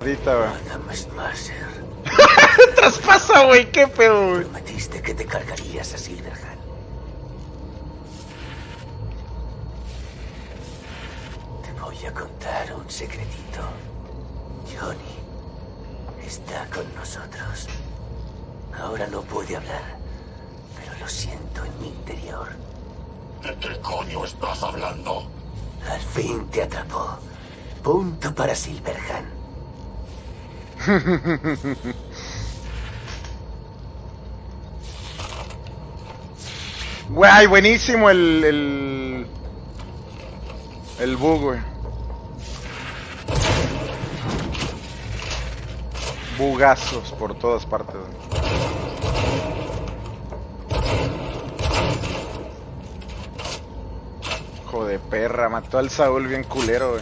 Ahorita, güey. Adam Smasher, Traspasa, güey, qué pedo, güey. prometiste que te cargarías a Silverhand. Te voy a contar un secretito. Johnny está con nosotros. Ahora no puede hablar, pero lo siento en mi interior. ¿De qué coño estás hablando? Al fin te atrapó. Punto para Silverhand. Güey, buenísimo el. El, el bug. Bugazos por todas partes. Hijo de perra, mató al Saúl bien culero.